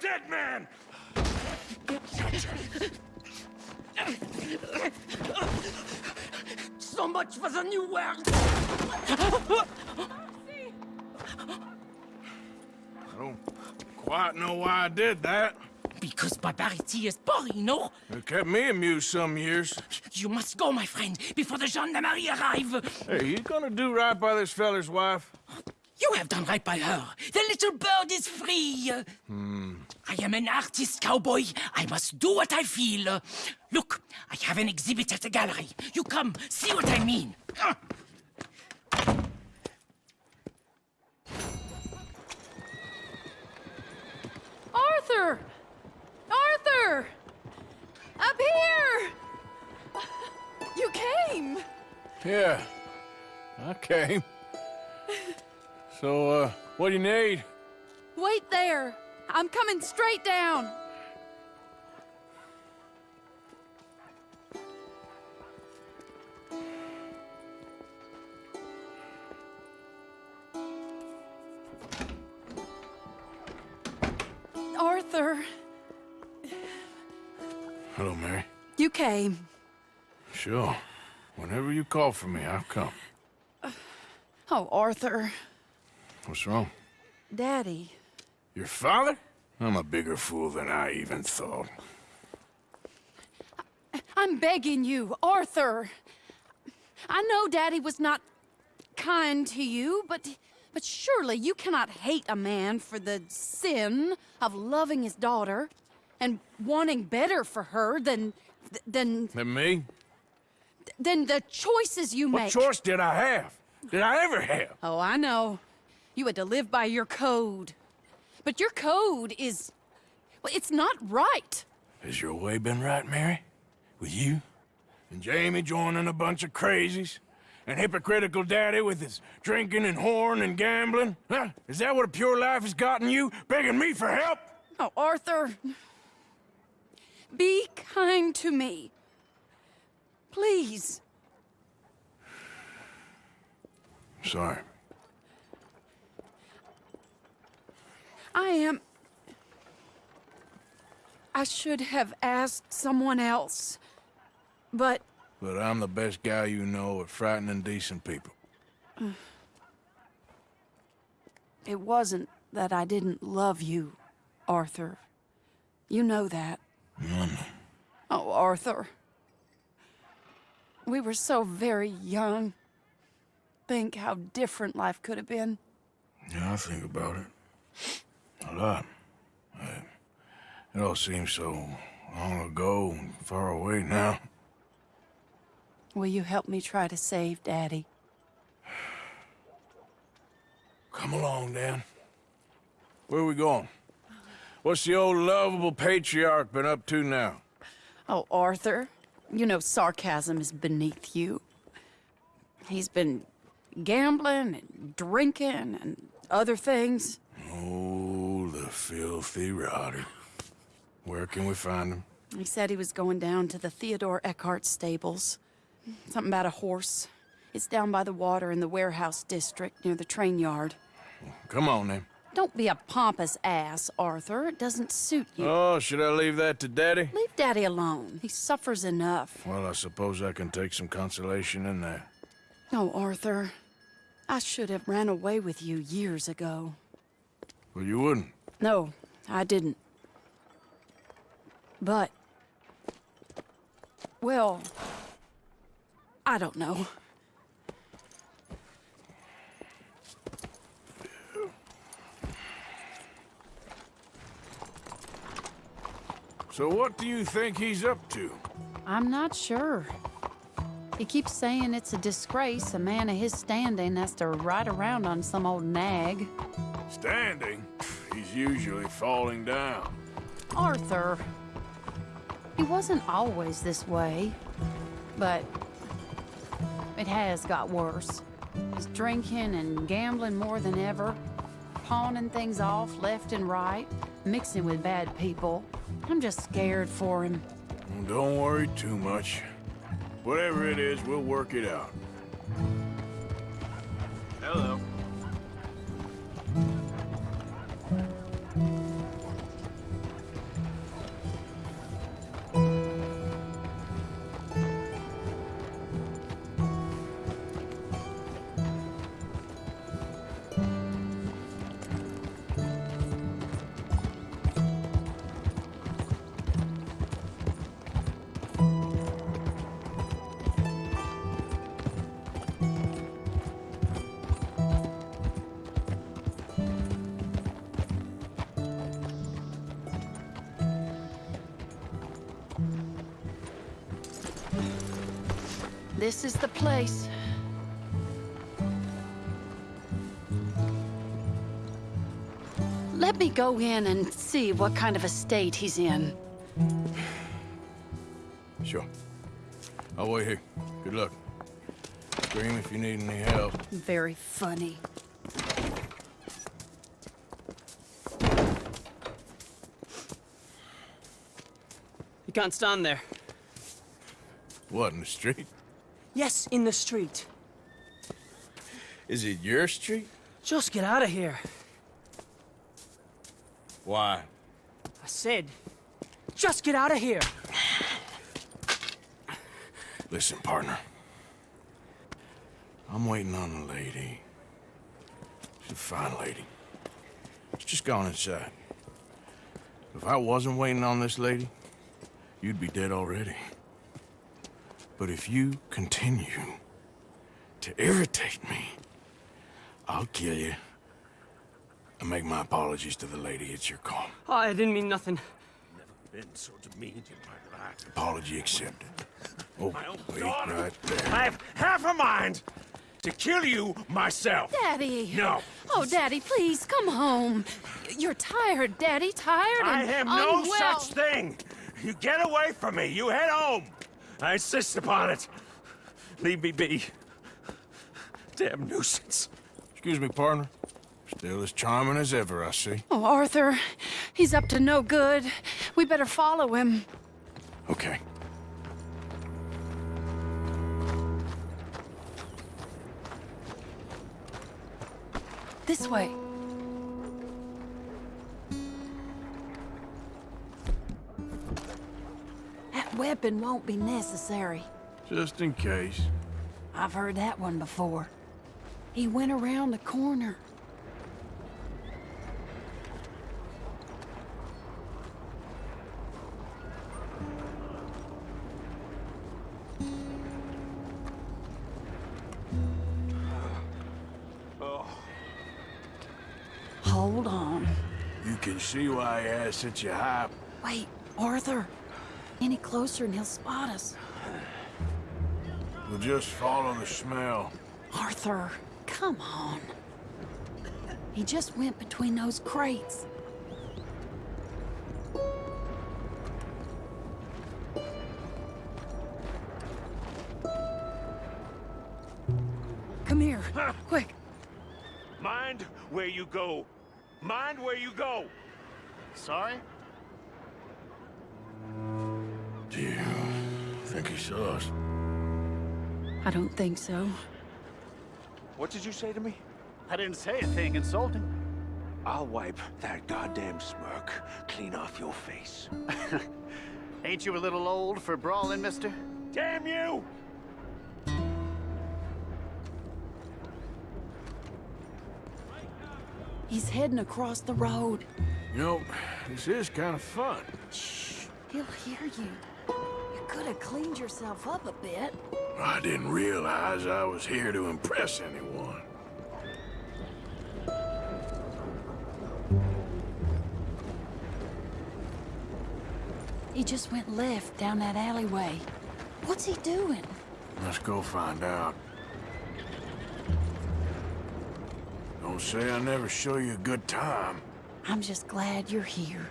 dead man! So much for the new world! I don't quite know why I did that. Because barbarity is boring, no? It kept me amused some years. You must go, my friend, before the gendarmerie arrive. Hey, you gonna do right by this feller's wife? You have done right by her. The little bird is free. Hmm. I am an artist, cowboy. I must do what I feel. Look, I have an exhibit at the gallery. You come, see what I mean. Uh, Arthur! Arthur! Up here! You came! Yeah, I came. So, uh, what do you need? Wait there! I'm coming straight down! Arthur, Hello, Mary. you came. Sure. Whenever you call for me, I'll come. Oh, Arthur. What's wrong? Daddy. Your father? I'm a bigger fool than I even thought. I'm begging you, Arthur. I know Daddy was not kind to you, but but surely you cannot hate a man for the sin of loving his daughter and wanting better for her than than And me? than the choices you What make. choice did I have? Did I ever have? Oh, I know. You had to live by your code. But your code is well, it's not right. Has your way been right, Mary? With you? And Jamie joining a bunch of crazies? And hypocritical daddy with his drinking and horn and gambling? Huh? Is that what a pure life has gotten you? Begging me for help? Oh, Arthur. Be kind to me. Please. Sorry. I am. I should have asked someone else. But But I'm the best guy you know at frightening decent people. it wasn't that I didn't love you, Arthur. You know that. Oh, Arthur. We were so very young. Think how different life could have been. Yeah, I think about it. A lot. It all seems so long ago and far away now. Will you help me try to save Daddy? Come along, Dan. Where are we going? What's the old lovable patriarch been up to now? Oh, Arthur, you know sarcasm is beneath you. He's been gambling and drinking and other things. Oh, the filthy rotter. Where can we find him? He said he was going down to the Theodore Eckhart stables. Something about a horse. It's down by the water in the warehouse district near the train yard. Come on, then. Don't be a pompous ass, Arthur. It doesn't suit you. Oh, should I leave that to Daddy? Leave Daddy alone. He suffers enough. Well, I suppose I can take some consolation in that. No, Arthur. I should have ran away with you years ago. Well, you wouldn't. No, I didn't. But... Well... I don't know. So what do you think he's up to? I'm not sure. He keeps saying it's a disgrace a man of his standing has to ride around on some old nag. Standing? He's usually falling down. Arthur. He wasn't always this way, but it has got worse. He's drinking and gambling more than ever, pawning things off left and right, mixing with bad people. I'm just scared for him. Don't worry too much. Whatever it is, we'll work it out. Place. Let me go in and see what kind of a state he's in. Sure. I'll wait here. Good luck. Scream if you need any help. Very funny. You can't stand there. What, in the street? Yes, in the street. Is it your street? Just get out of here. Why? I said, just get out of here. Listen, partner. I'm waiting on a lady. She's a fine lady. She's just gone inside. If I wasn't waiting on this lady, you'd be dead already. But if you continue to irritate me, I'll kill you and make my apologies to the lady. It's your call. Oh, I didn't mean nothing. Never been so demeaned in my life. Apology accepted. Oh, wait, daughter. right there. I have half a mind to kill you myself. Daddy! No. Oh, Daddy, please, come home. You're tired, Daddy, tired I have no unwell. such thing. You get away from me. You head home. I insist upon it. Leave me be. Damn nuisance. Excuse me, partner. Still as charming as ever, I see. Oh, Arthur, he's up to no good. We better follow him. Okay. This way. Weapon won't be necessary. Just in case. I've heard that one before. He went around the corner. Hold on. You can see why I asked such a high... Wait, Arthur. Any closer and he'll spot us. We'll just follow the smell. Arthur, come on. He just went between those crates. Come here, quick. Mind where you go. Mind where you go. Sorry? Think he saw us? I don't think so. What did you say to me? I didn't say a thing insulting. I'll wipe that goddamn smirk clean off your face. Ain't you a little old for brawling, mister? Damn you! He's heading across the road. You know, this is kind of fun. Shh, he'll hear you. Could have cleaned yourself up a bit. I didn't realize I was here to impress anyone. He just went left down that alleyway. What's he doing? Let's go find out. Don't say I never show you a good time. I'm just glad you're here.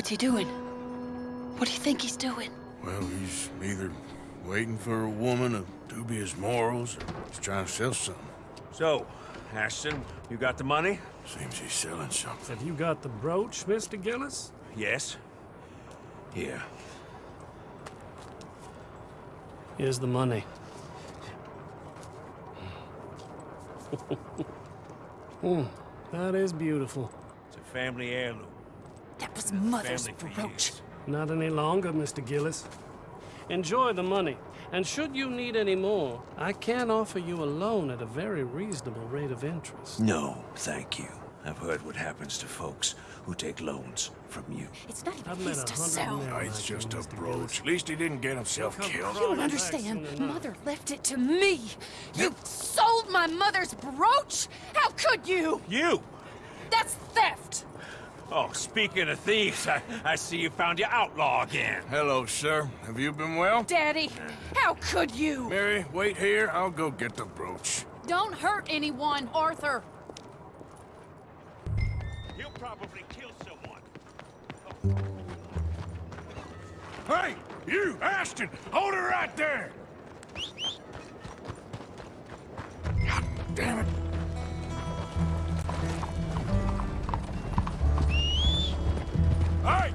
What's he doing? What do you think he's doing? Well, he's either waiting for a woman of dubious morals or he's trying to sell something. So, Ashton, you got the money? Seems he's selling something. Have you got the brooch, Mr. Gillis? Yes. Here. Here's the money. Hmm, that is beautiful. It's a family heirloom. That Mother's brooch. Not any longer, Mr. Gillis. Enjoy the money. And should you need any more, I can offer you a loan at a very reasonable rate of interest. No, thank you. I've heard what happens to folks who take loans from you. It's not even I've his a to sell. men Oh, it's like just a brooch. At least he didn't get himself killed. You don't understand. Mother left it to me. You sold my mother's brooch? How could you? You! That's theft. Oh, speaking of thieves, I, I see you found your outlaw again. Hello, sir. Have you been well? Daddy, how could you? Mary, wait here. I'll go get the brooch. Don't hurt anyone, Arthur. He'll probably kill someone. Hey, you, Ashton! Hold her right there! God damn it. Hey!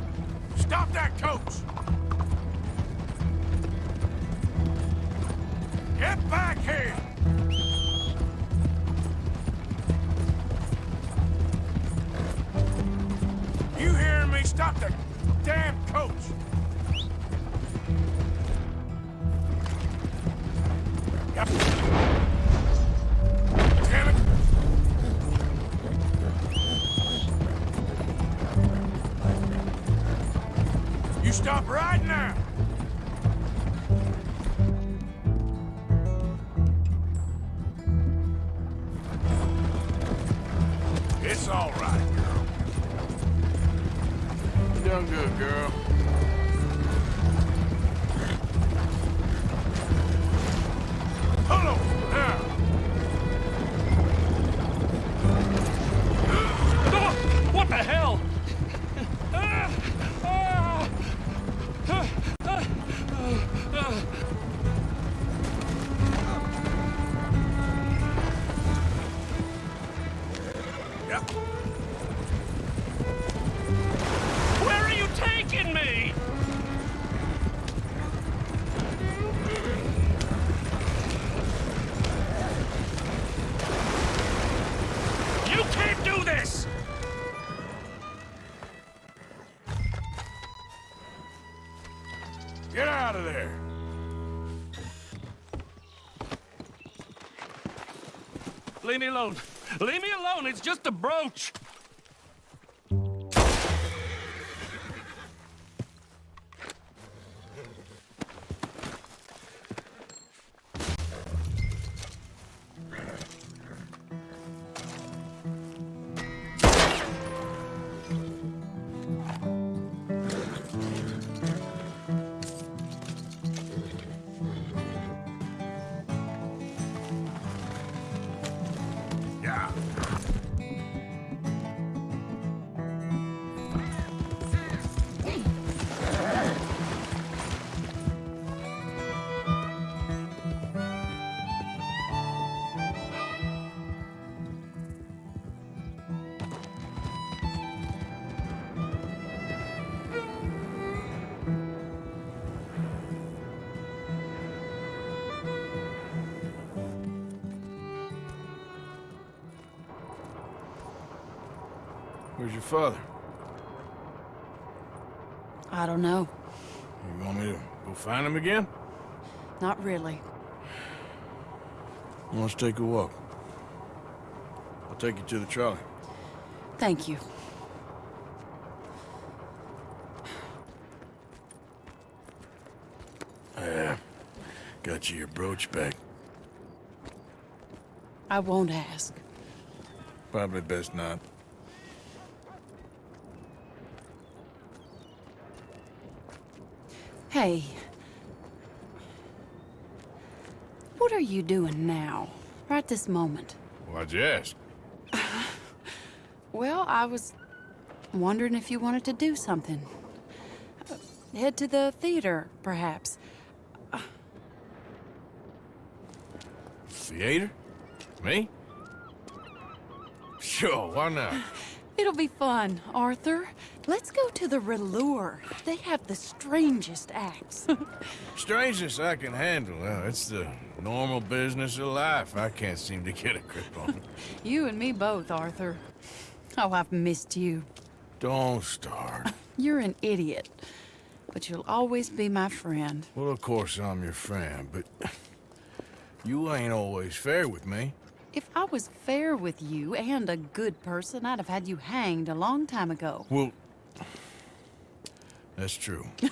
Stop that coach! Get back here! You hearing me? Stop the damn coach! Yep. Stop right now! Leave me alone. Leave me alone. It's just a brooch. Where's your father? I don't know. You want me to go find him again? Not really. Let's take a walk. I'll take you to the trolley. Thank you. Yeah. Got you your brooch back. I won't ask. Probably best not. Hey. What are you doing now? Right this moment? Why'd you ask? Well, I was wondering if you wanted to do something. Uh, head to the theater, perhaps. Theater? Me? Sure, why not? It'll be fun, Arthur. Let's go to the Râleur. They have the strangest acts. strangest I can handle. Well, it's the normal business of life. I can't seem to get a grip on. It. You and me both, Arthur. Oh, I've missed you. Don't start. You're an idiot. But you'll always be my friend. Well, of course I'm your friend, but you ain't always fair with me. If I was fair with you and a good person, I'd have had you hanged a long time ago. Well, that's true.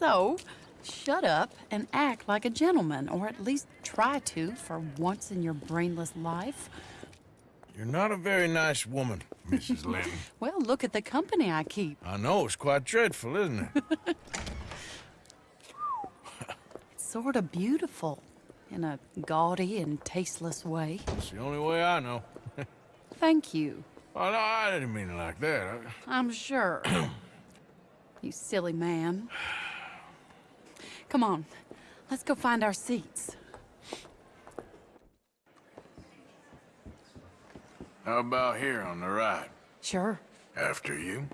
So, shut up and act like a gentleman, or at least try to for once in your brainless life. You're not a very nice woman, Mrs. Linton. Well, look at the company I keep. I know, it's quite dreadful, isn't it? It's sort of beautiful in a gaudy and tasteless way. It's the only way I know. Thank you. Oh, no, I didn't mean it like that. I- I'm sure. you silly man. Come on, let's go find our seats. How about here on the right? Sure. After you?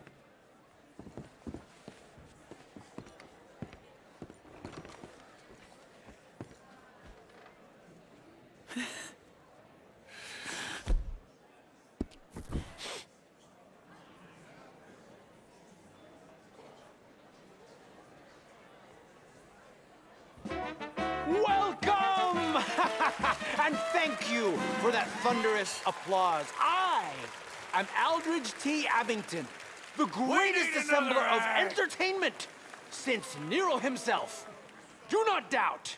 Thunderous applause. I am Aldridge T. Abington, the greatest assembler of entertainment since Nero himself. Do not doubt.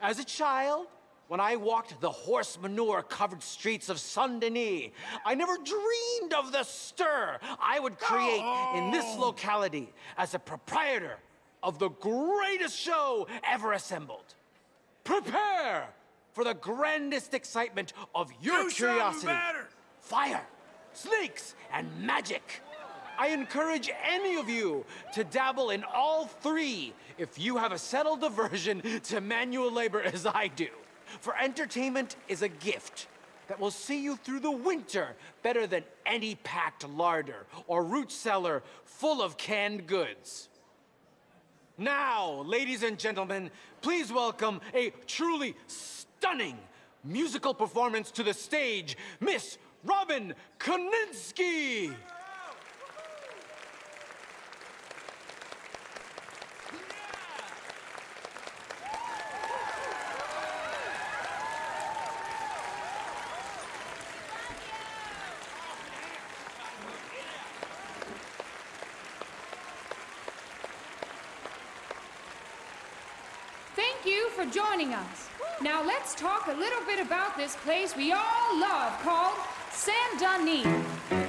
As a child, when I walked the horse manure covered streets of Saint Denis, I never dreamed of the stir I would create in this locality as a proprietor of the greatest show ever assembled. Prepare for the grandest excitement of your Do curiosity. Fire, snakes, and magic. I encourage any of you to dabble in all three if you have a settled aversion to manual labor as I do. For entertainment is a gift that will see you through the winter better than any packed larder or root cellar full of canned goods. Now, ladies and gentlemen, please welcome a truly stunning musical performance to the stage, Miss Robin Koninsky. Thank you for joining us. Now let's talk a little bit about this place we all love called Saint Denis.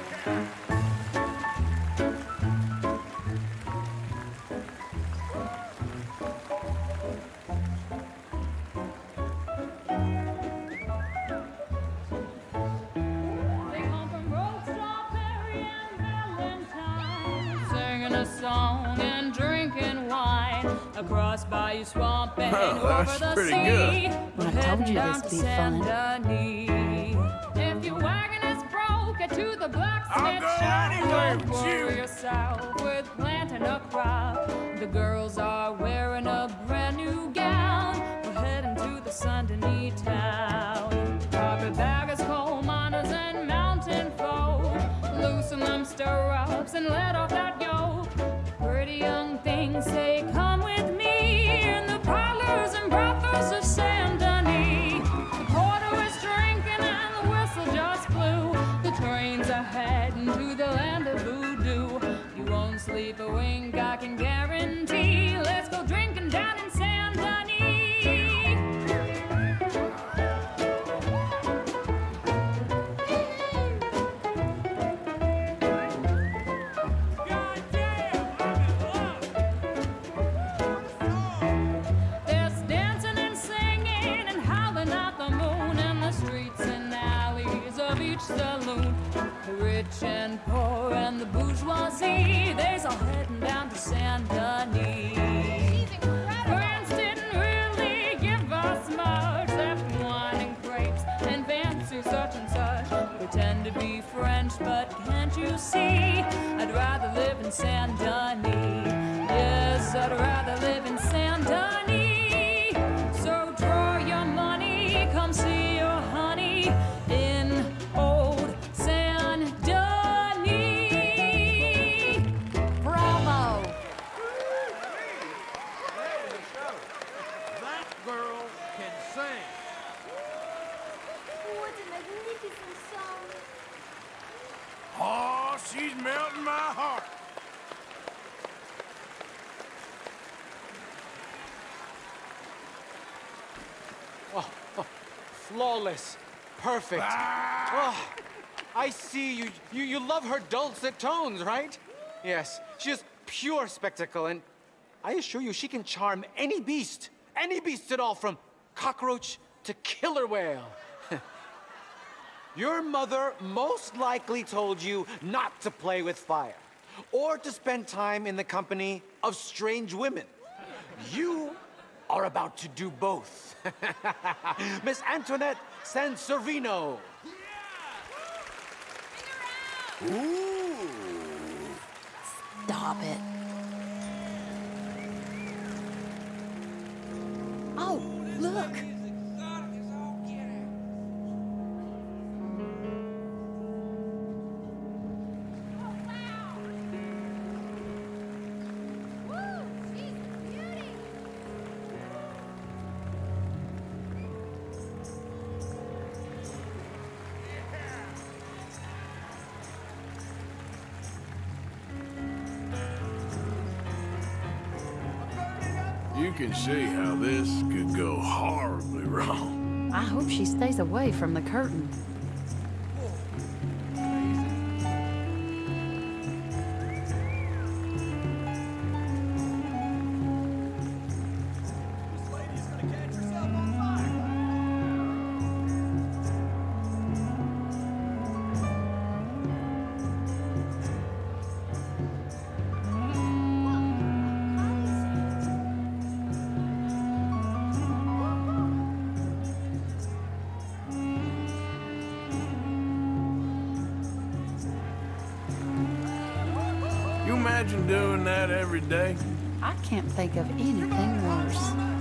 Bayou Swamp and Oh, over that's the pretty sea. good. We're I told you this'd be Saint fun. Denis. If your wagon is broke, to the blacksmith go shop. anywhere Don't with worry you. yourself with planting a crop. The girls are wearing a brand new gown. We're heading to the Saint Denis town. Carpetbaggers, coal miners, and mountain folk. Loosen them stirrups and let off that yoke. Pretty young things say, Come the land of voodoo. You won't sleep a wink, I can guarantee. Flawless. Perfect. Oh, I see you, you. You love her dulcet tones, right? Yes. She is pure spectacle, and I assure you she can charm any beast. Any beast at all, from cockroach to killer whale. Your mother most likely told you not to play with fire, or to spend time in the company of strange women. You are about to do both. Miss Antoinette Sanservino. Stop it. Oh, look. Can see how this could go horribly wrong. I hope she stays away from the curtain. Imagine doing that every day? I can't think of anything worse.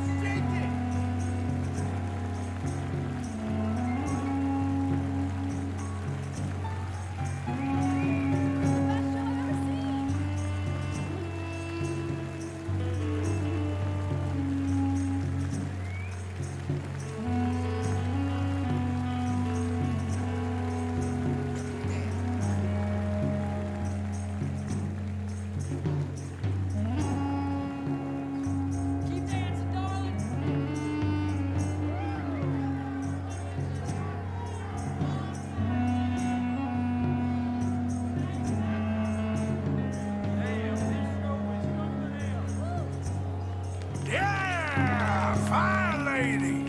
Fine lady!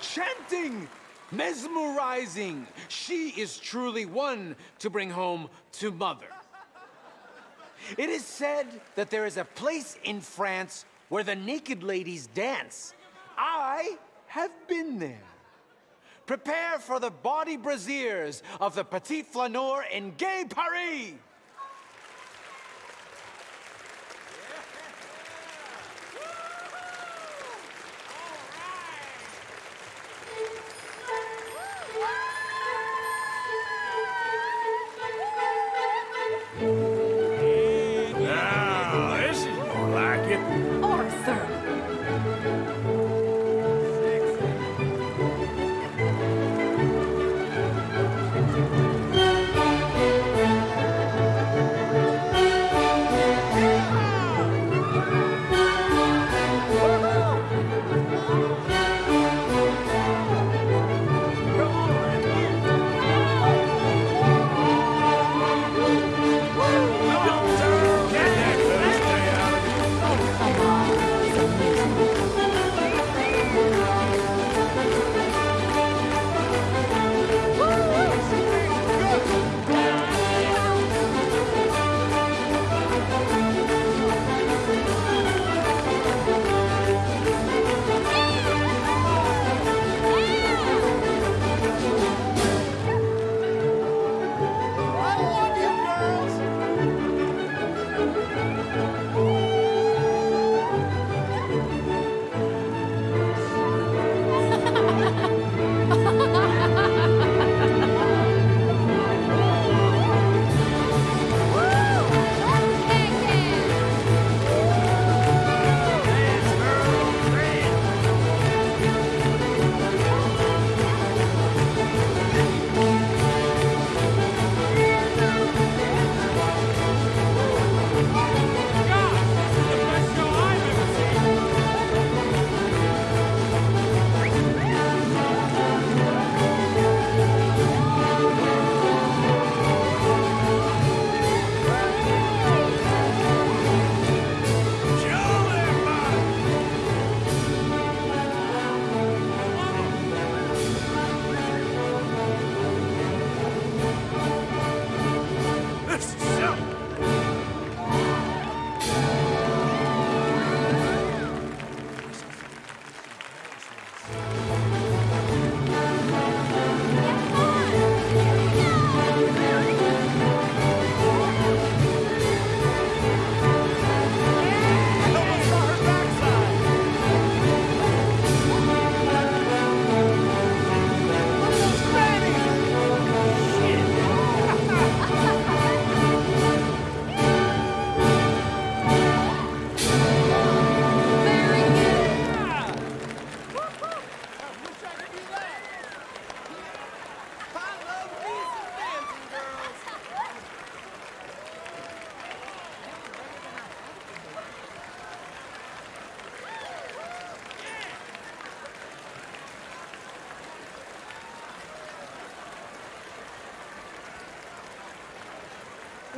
Enchanting! Mesmerizing! She is truly one to bring home to mother. It is said that there is a place in France where the naked ladies dance. I have been there. Prepare for the body braziers of the Petit Flaneur in Gay Paris!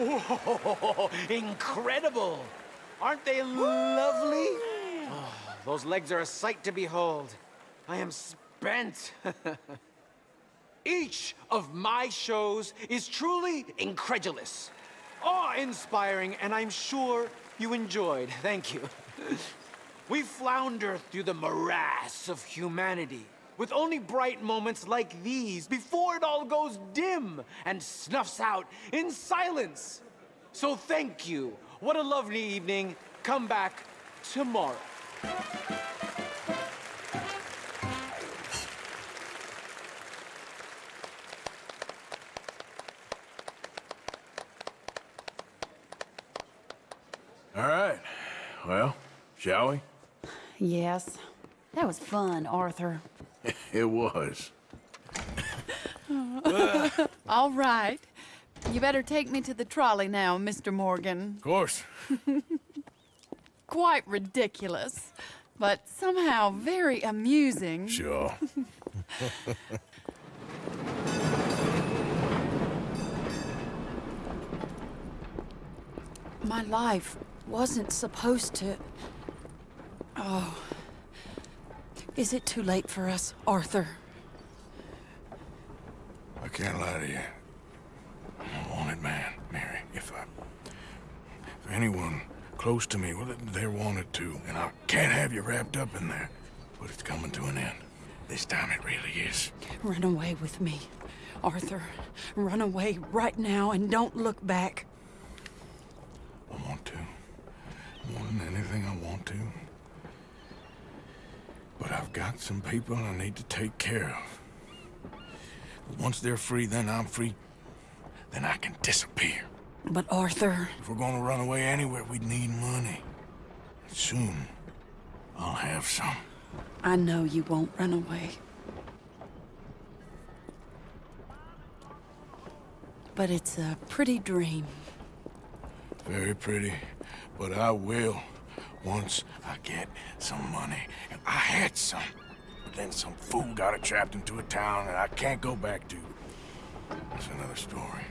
Whoa, incredible! Aren't they lovely? Oh, those legs are a sight to behold. I am spent. Each of my shows is truly incredulous, awe-inspiring, and I'm sure you enjoyed. Thank you. we flounder through the morass of humanity, with only bright moments like these before it all goes dim and snuffs out in silence. So thank you. What a lovely evening. Come back tomorrow. All right. Well, shall we? Yes. That was fun, Arthur. It was. All right. You better take me to the trolley now, Mr. Morgan. Of course. Quite ridiculous, but somehow very amusing. Sure. My life wasn't supposed to. Oh. Is it too late for us, Arthur? I can't lie to you. I'm a wanted man, Mary. If I... If anyone close to me, well, they're wanted too. And I can't have you wrapped up in there. But it's coming to an end. This time it really is. Run away with me, Arthur. Run away right now and don't look back. I want to. More than anything, I want to. But I've got some people I need to take care of. Once they're free, then I'm free. Then I can disappear. But Arthur, If we're gonna run away anywhere, we'd need money. Soon, I'll have some. I know you won't run away. But it's a pretty dream. Very pretty, but I will once I get some money. And I had some, but then some fool got it trapped into a town that I can't go back to. That's another story.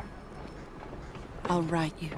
I'll write you.